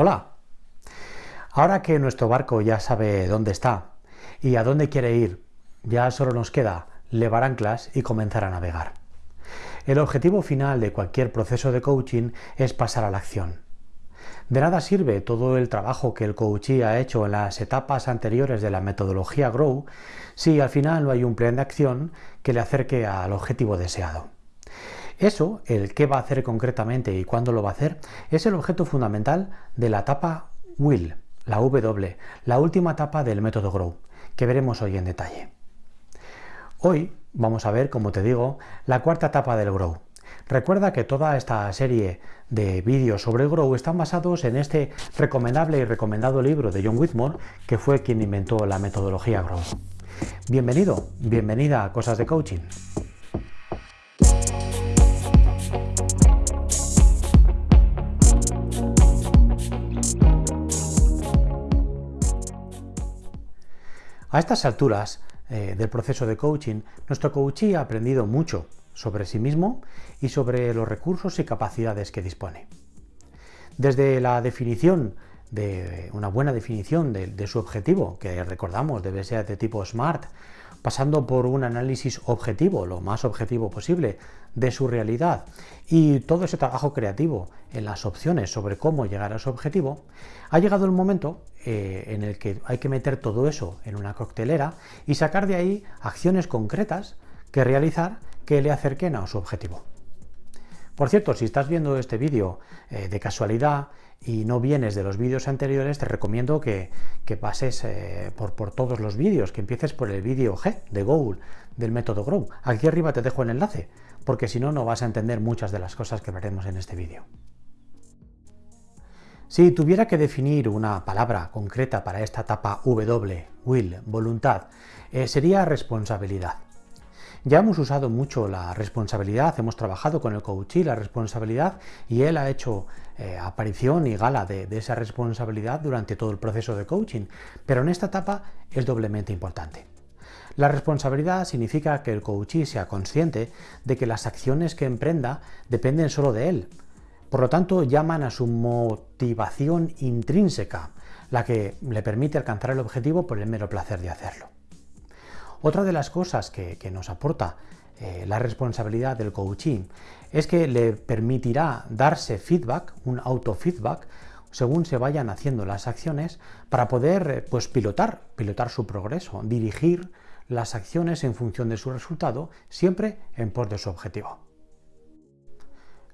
Hola. Ahora que nuestro barco ya sabe dónde está y a dónde quiere ir, ya solo nos queda levar anclas y comenzar a navegar. El objetivo final de cualquier proceso de coaching es pasar a la acción. De nada sirve todo el trabajo que el coachee ha hecho en las etapas anteriores de la metodología Grow si al final no hay un plan de acción que le acerque al objetivo deseado. Eso, el qué va a hacer concretamente y cuándo lo va a hacer, es el objeto fundamental de la etapa WILL, la W, la última etapa del método Grow, que veremos hoy en detalle. Hoy vamos a ver, como te digo, la cuarta etapa del Grow. Recuerda que toda esta serie de vídeos sobre el Grow están basados en este recomendable y recomendado libro de John Whitmore, que fue quien inventó la metodología Grow. Bienvenido, bienvenida a Cosas de Coaching. A estas alturas eh, del proceso de coaching, nuestro coachee ha aprendido mucho sobre sí mismo y sobre los recursos y capacidades que dispone. Desde la definición de una buena definición de, su objetivo, que recordamos debe ser de tipo SMART, pasando por un análisis objetivo, lo más objetivo posible, de su realidad y todo ese trabajo creativo en las opciones sobre cómo llegar a su objetivo, ha llegado el momento eh, en el que hay que meter todo eso en una coctelera y sacar de ahí acciones concretas que realizar que le acerquen a su objetivo. Por cierto, si estás viendo este vídeo eh, de casualidad y no vienes de los vídeos anteriores, te recomiendo que, pases eh, por, todos los vídeos, que empieces por el vídeo G de Goal del método Grow. Aquí arriba te dejo el enlace, porque si no, no vas a entender muchas de las cosas que veremos en este vídeo. Si tuviera que definir una palabra concreta para esta etapa W, will, voluntad, eh, sería responsabilidad. Ya hemos usado mucho la responsabilidad, hemos trabajado con el coach y la responsabilidad y él ha hecho eh, aparición y gala de, esa responsabilidad durante todo el proceso de coaching, pero en esta etapa es doblemente importante. La responsabilidad significa que el coachee sea consciente de que las acciones que emprenda dependen solo de él. Por lo tanto, llaman a su motivación intrínseca, la que le permite alcanzar el objetivo por el mero placer de hacerlo. Otra de las cosas que, nos aporta eh, la responsabilidad del coaching es que le permitirá darse feedback, un autofeedback, según se vayan haciendo las acciones, para poder eh, pues, pilotar, pilotar su progreso, dirigir las acciones en función de su resultado, siempre en pos de su objetivo.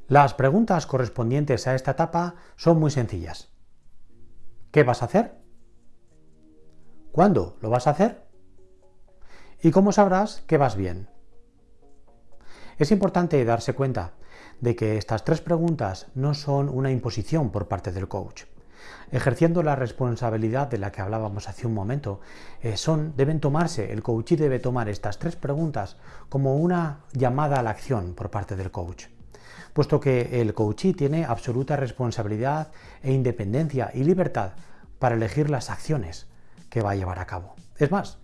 Las preguntas correspondientes a esta etapa son muy sencillas. ¿Qué vas a hacer? ¿Cuándo lo vas a hacer? ¿Y cómo sabrás que vas bien? Es importante darse cuenta de que estas tres preguntas no son una imposición por parte del coach. Ejerciendo la responsabilidad de la que hablábamos hace un momento, eh, son, deben tomarse, el coach debe tomar estas tres preguntas como una llamada a la acción por parte del coach puesto que el coachee tiene absoluta responsabilidad e independencia y libertad para elegir las acciones que va a llevar a cabo. Es más,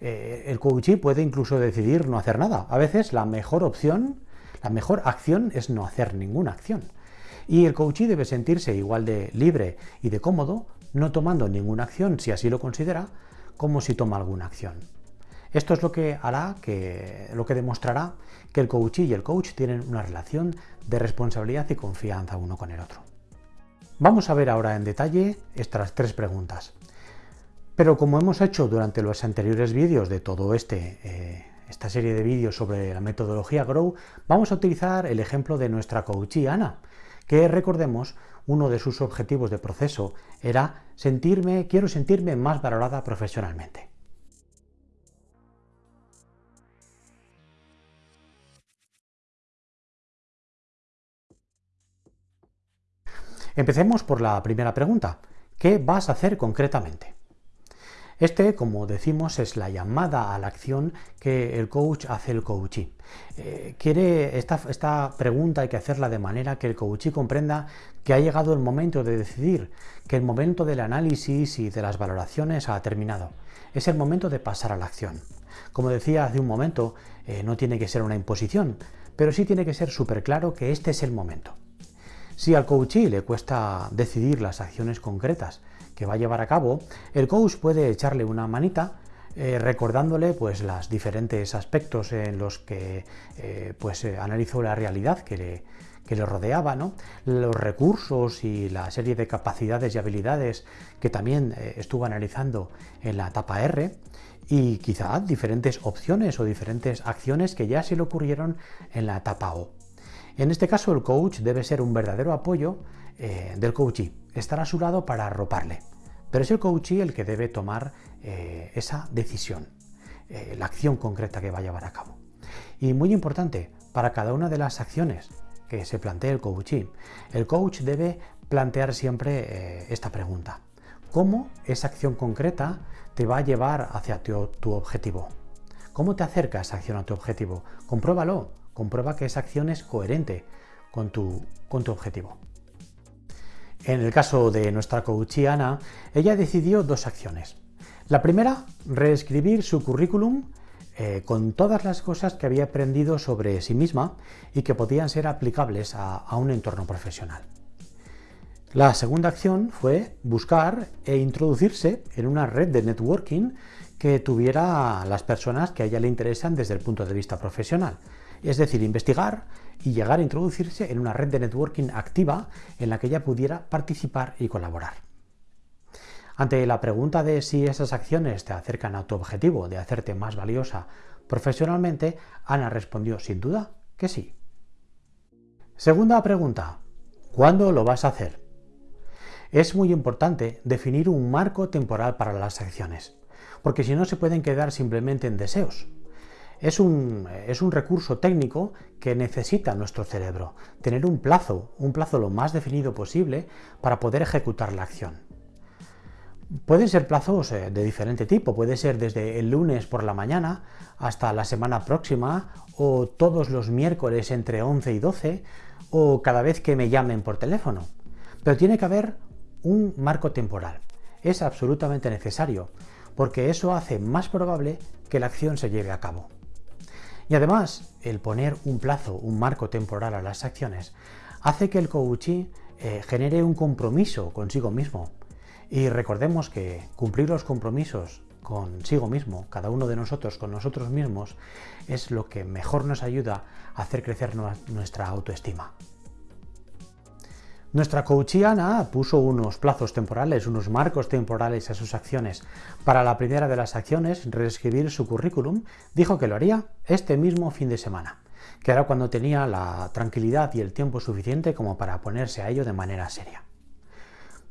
eh, el coachee puede incluso decidir no hacer nada. A veces la mejor opción, la mejor acción es no hacer ninguna acción. Y el coachee debe sentirse igual de libre y de cómodo, no tomando ninguna acción, si así lo considera, como si toma alguna acción. Esto es lo que hará, que, lo que demostrará que el coachee y el coach tienen una relación de responsabilidad y confianza uno con el otro. Vamos a ver ahora en detalle estas tres preguntas. Pero como hemos hecho durante los anteriores vídeos de todo este, eh, esta serie de vídeos sobre la metodología Grow, vamos a utilizar el ejemplo de nuestra coachee Ana, que recordemos, uno de sus objetivos de proceso era sentirme, quiero sentirme más valorada profesionalmente. Empecemos por la primera pregunta. ¿Qué vas a hacer concretamente? Este, como decimos, es la llamada a la acción que el coach hace el coachee. Eh, quiere esta, pregunta hay que hacerla de manera que el coachee comprenda que ha llegado el momento de decidir, que el momento del análisis y de las valoraciones ha terminado. Es el momento de pasar a la acción. Como decía hace un momento, eh, no tiene que ser una imposición, pero sí tiene que ser súper claro que este es el momento. Si al coachee le cuesta decidir las acciones concretas que va a llevar a cabo, el coach puede echarle una manita eh, recordándole pues los diferentes aspectos en los que eh, pues, eh, analizó la realidad que le, que le rodeaba, ¿no? los recursos y la serie de capacidades y habilidades que también estuvo analizando en la etapa R y quizá diferentes opciones o diferentes acciones que ya se le ocurrieron en la etapa O. En este caso el coach debe ser un verdadero apoyo del coachee, estar a su lado para arroparle. Pero es el coachee el que debe tomar eh, esa decisión, eh, la acción concreta que va a llevar a cabo. Y muy importante, para cada una de las acciones que se plantee el coachee, el coach debe plantear siempre eh, esta pregunta. ¿Cómo esa acción concreta te va a llevar hacia tu, objetivo? ¿Cómo te acerca esa acción a tu objetivo? Compruébalo, comprueba que esa acción es coherente con tu objetivo. En el caso de nuestra coach Ana, ella decidió dos acciones. La primera, reescribir su currículum eh, con todas las cosas que había aprendido sobre sí misma y que podían ser aplicables a, un entorno profesional. La segunda acción fue buscar e introducirse en una red de networking que tuviera las personas que a ella le interesan desde el punto de vista profesional, es decir, investigar y llegar a introducirse en una red de networking activa en la que ella pudiera participar y colaborar. Ante la pregunta de si esas acciones te acercan a tu objetivo de hacerte más valiosa profesionalmente, Ana respondió sin duda que sí. Segunda pregunta, ¿cuándo lo vas a hacer? Es muy importante definir un marco temporal para las acciones, porque si no se pueden quedar simplemente en deseos. Es un, recurso técnico que necesita nuestro cerebro, tener un plazo, un plazo lo más definido posible para poder ejecutar la acción. Pueden ser plazos eh, de diferente tipo, puede ser desde el lunes por la mañana hasta la semana próxima o todos los miércoles entre 11 y 12 o cada vez que me llamen por teléfono. Pero tiene que haber un marco temporal. Es absolutamente necesario porque eso hace más probable que la acción se lleve a cabo. Y además, el poner un plazo, un marco temporal a las acciones, hace que el coachee eh, genere un compromiso consigo mismo. Y recordemos que cumplir los compromisos consigo mismo, cada uno de nosotros con nosotros mismos, es lo que mejor nos ayuda a hacer crecer nuestra autoestima. Nuestra coachiana puso unos plazos temporales, unos marcos temporales a sus acciones. Para la primera de las acciones, reescribir su currículum, dijo que lo haría este mismo fin de semana, que era cuando tenía la tranquilidad y el tiempo suficiente como para ponerse a ello de manera seria.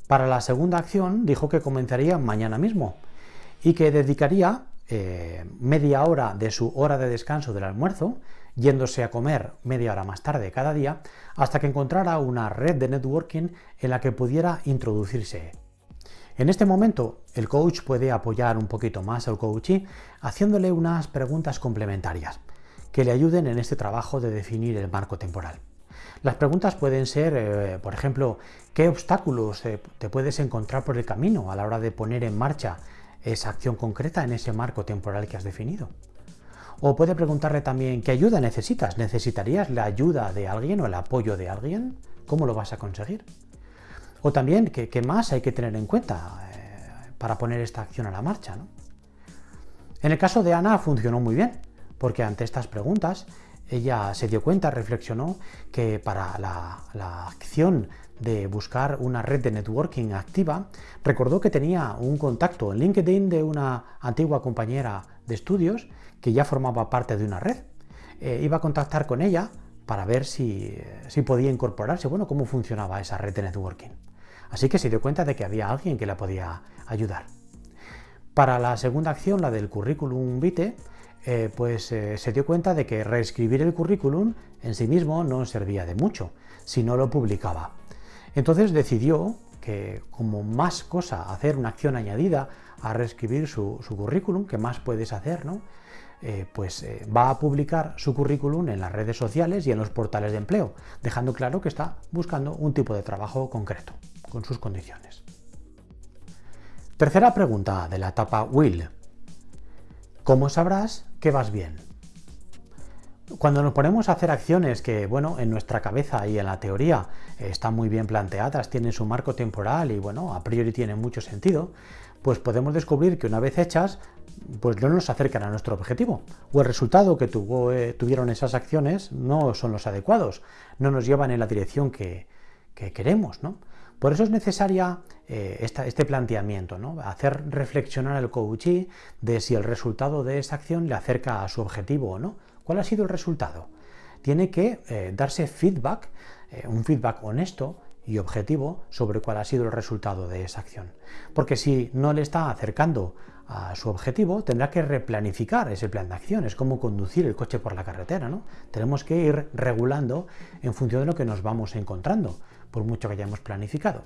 Para la segunda acción, dijo que comenzaría mañana mismo y que dedicaría eh, media hora de su hora de descanso del almuerzo yéndose a comer media hora más tarde cada día, hasta que encontrara una red de networking en la que pudiera introducirse. En este momento, el coach puede apoyar un poquito más al coachee haciéndole unas preguntas complementarias que le ayuden en este trabajo de definir el marco temporal. Las preguntas pueden ser, eh, por ejemplo, ¿qué obstáculos eh, te puedes encontrar por el camino a la hora de poner en marcha esa acción concreta en ese marco temporal que has definido? O puede preguntarle también qué ayuda necesitas. ¿Necesitarías la ayuda de alguien o el apoyo de alguien? ¿Cómo lo vas a conseguir? O también qué, más hay que tener en cuenta eh, para poner esta acción a la marcha. En el caso de Ana funcionó muy bien, porque ante estas preguntas ella se dio cuenta, reflexionó que para la, la, acción de buscar una red de networking activa, recordó que tenía un contacto en LinkedIn de una antigua compañera de estudios que ya formaba parte de una red. Eh, iba a contactar con ella para ver si, si, podía incorporarse, bueno, cómo funcionaba esa red de networking. Así que se dio cuenta de que había alguien que la podía ayudar. Para la segunda acción, la del currículum vitae, eh, pues eh, se dio cuenta de que reescribir el currículum en sí mismo no servía de mucho si no lo publicaba. Entonces decidió que como más cosa hacer una acción añadida a reescribir su, currículum, que más puedes hacer, ¿no? Eh, pues eh, va a publicar su currículum en las redes sociales y en los portales de empleo, dejando claro que está buscando un tipo de trabajo concreto, con sus condiciones. Tercera pregunta de la etapa Will. ¿Cómo sabrás que vas bien? Cuando nos ponemos a hacer acciones que, bueno, en nuestra cabeza y en la teoría eh, están muy bien planteadas, tienen su marco temporal y, bueno, a priori tienen mucho sentido, pues podemos descubrir que una vez hechas, pues no nos acercan a nuestro objetivo. O el resultado que eh, tuvieron esas acciones no son los adecuados, no nos llevan en la dirección que, queremos. ¿no? Por eso es necesaria eh, este planteamiento, ¿no? hacer reflexionar al coachee de si el resultado de esa acción le acerca a su objetivo o no. ¿Cuál ha sido el resultado? Tiene que eh, darse feedback, un feedback honesto, y objetivo sobre cuál ha sido el resultado de esa acción. Porque si no le está acercando a su objetivo, tendrá que replanificar ese plan de acción. Es como conducir el coche por la carretera, ¿no? Tenemos que ir regulando en función de lo que nos vamos encontrando, por mucho que hayamos planificado.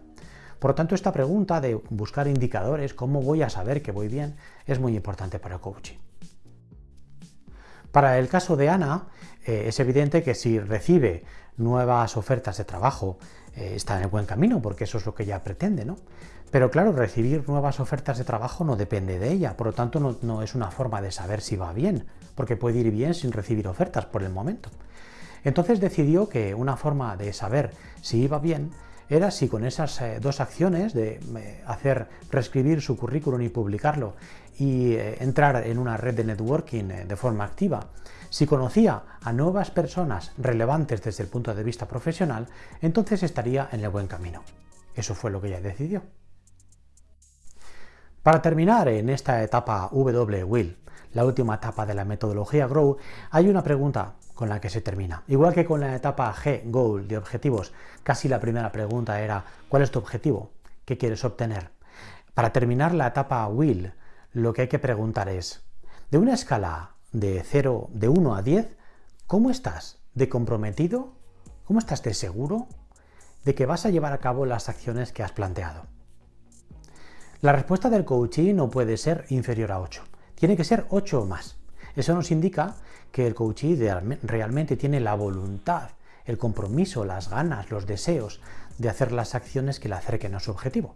Por lo tanto, esta pregunta de buscar indicadores, cómo voy a saber que voy bien, es muy importante para el coaching. Para el caso de Ana, eh, es evidente que si recibe nuevas ofertas de trabajo, eh, está en el buen camino, porque eso es lo que ella pretende, ¿no? Pero claro, recibir nuevas ofertas de trabajo no depende de ella, por lo tanto no, no es una forma de saber si va bien, porque puede ir bien sin recibir ofertas por el momento. Entonces decidió que una forma de saber si iba bien era si con esas eh, dos acciones de eh, hacer reescribir su currículum y publicarlo y entrar en una red de networking de forma activa si conocía a nuevas personas relevantes desde el punto de vista profesional, entonces estaría en el buen camino. Eso fue lo que ella decidió. Para terminar en esta etapa W-Will, la última etapa de la metodología Grow, hay una pregunta con la que se termina. Igual que con la etapa G, Goal, de objetivos, casi la primera pregunta era ¿cuál es tu objetivo? ¿Qué quieres obtener? Para terminar la etapa Will, lo que hay que preguntar es, de una escala de 0, de 1 a 10, ¿cómo estás de comprometido? ¿Cómo estás de seguro de que vas a llevar a cabo las acciones que has planteado? La respuesta del coachee no puede ser inferior a 8, tiene que ser 8 o más. Eso nos indica que el coachee realmente tiene la voluntad, el compromiso, las ganas, los deseos de hacer las acciones que le acerquen a su objetivo.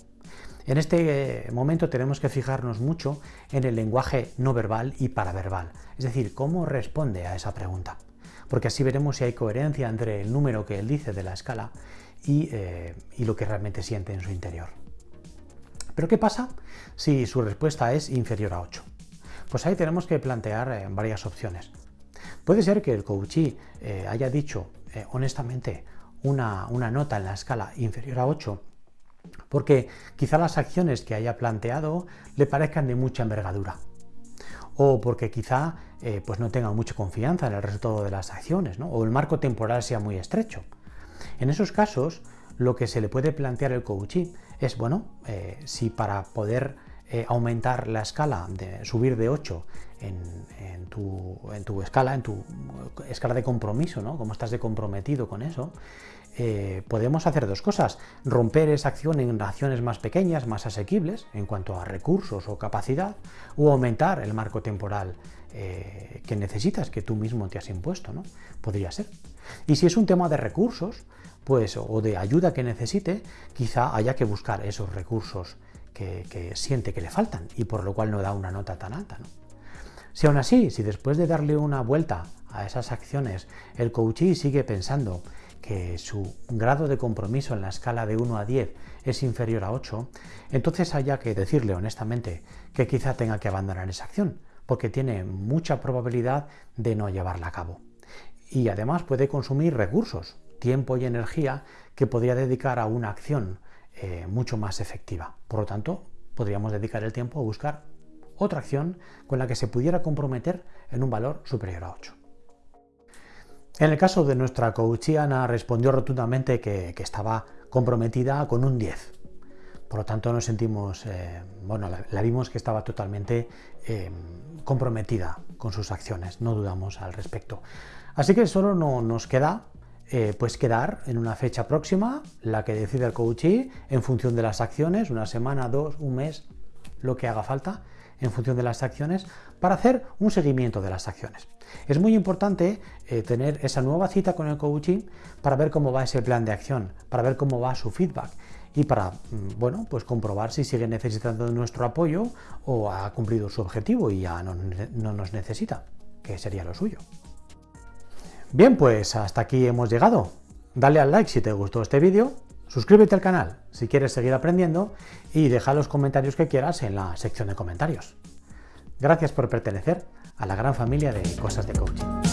En este eh, momento tenemos que fijarnos mucho en el lenguaje no verbal y paraverbal, es decir, cómo responde a esa pregunta, porque así veremos si hay coherencia entre el número que él dice de la escala y, eh, lo que realmente siente en su interior. Pero ¿qué pasa si su respuesta es inferior a 8? Pues ahí tenemos que plantear eh, varias opciones. Puede ser que el coachee haya dicho honestamente una, una nota en la escala inferior a 8 porque quizá las acciones que haya planteado le parezcan de mucha envergadura o porque quizá eh, pues no tenga mucha confianza en el resultado de las acciones o el marco temporal sea muy estrecho. En esos casos, lo que se le puede plantear el coaching es, bueno, eh, si para poder eh, aumentar la escala, de subir de 8 en, tu, escala, en tu escala de compromiso, ¿no? Cómo estás de comprometido con eso, eh, podemos hacer dos cosas. Romper esa acción en acciones más pequeñas, más asequibles, en cuanto a recursos o capacidad, o aumentar el marco temporal eh, que necesitas, que tú mismo te has impuesto, ¿no? Podría ser. Y si es un tema de recursos, pues, o de ayuda que necesite, quizá haya que buscar esos recursos que, siente que le faltan y por lo cual no da una nota tan alta, ¿no? Si aún así, si después de darle una vuelta a esas acciones, el coachee sigue pensando que su grado de compromiso en la escala de 1 a 10 es inferior a 8, entonces haya que decirle honestamente que quizá tenga que abandonar esa acción, porque tiene mucha probabilidad de no llevarla a cabo. Y además puede consumir recursos, tiempo y energía que podría dedicar a una acción eh, mucho más efectiva. Por lo tanto, podríamos dedicar el tiempo a buscar otra acción con la que se pudiera comprometer en un valor superior a 8. En el caso de nuestra coachiana respondió rotundamente que, estaba comprometida con un 10. Por lo tanto, nos sentimos, eh, bueno, la, vimos que estaba totalmente eh, comprometida con sus acciones, no dudamos al respecto. Así que solo no, nos queda eh, pues quedar en una fecha próxima, la que decide el coachee, en función de las acciones, una semana, dos, un mes, lo que haga falta, en función de las acciones para hacer un seguimiento de las acciones. Es muy importante eh, tener esa nueva cita con el coaching para ver cómo va ese plan de acción, para ver cómo va su feedback y para mm, bueno, pues comprobar si sigue necesitando nuestro apoyo o ha cumplido su objetivo y ya no nos necesita, que sería lo suyo. Bien, pues hasta aquí hemos llegado. Dale al like si te gustó este vídeo, suscríbete al canal si quieres seguir aprendiendo y deja los comentarios que quieras en la sección de comentarios. Gracias por pertenecer a la gran familia de Cosas de Coaching.